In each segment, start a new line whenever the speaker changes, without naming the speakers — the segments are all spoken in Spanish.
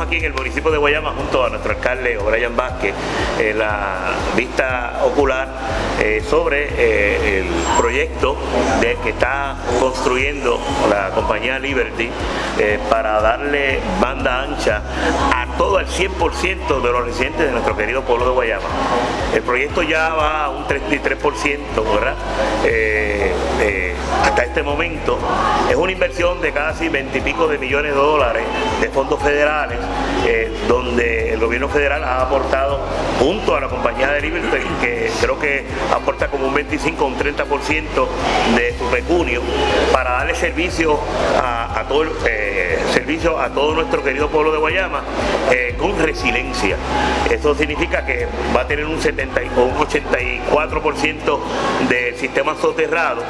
aquí en el municipio de Guayama junto a nuestro alcalde O'Brien Vázquez en la vista ocular eh, sobre eh, el proyecto que está construyendo la compañía Liberty eh, para darle banda ancha a todo el 100% de los residentes de nuestro querido pueblo de Guayama. El proyecto ya va a un 33%, ¿verdad? hasta este momento es una inversión de casi 20 y pico de millones de dólares de fondos federales federale. Eh, donde el gobierno federal ha aportado junto a la compañía de Liberty que creo que aporta como un 25 o un 30% de su pecunio para darle servicio a, todo eh, servicio a todo nuestro querido pueblo de Guayama eh, con resiliencia. Eso significa que va a tener un 70 o un 84% del sistema soterrado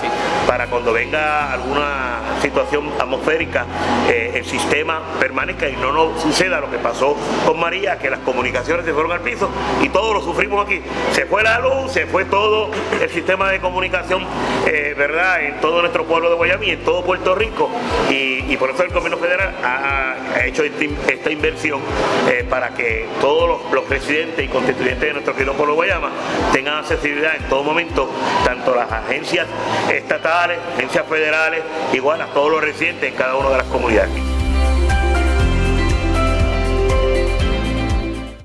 para cuando venga alguna situación atmosférica el sistema permanezca y no nos suceda lo que pasó con María, que las comunicaciones se fueron al piso y todos lo sufrimos aquí. Se fue la luz, se fue todo el sistema de comunicación, eh, ¿verdad?, en todo nuestro pueblo de Guayama y en todo Puerto Rico. Y, por eso el gobierno federal ha, hecho esta inversión eh, para que todos los, residentes y constituyentes de nuestro querido pueblo de Guayama tengan accesibilidad en todo momento, tanto las agencias estatales, agencias federales, igual a todos los residentes en cada una de las comunidades.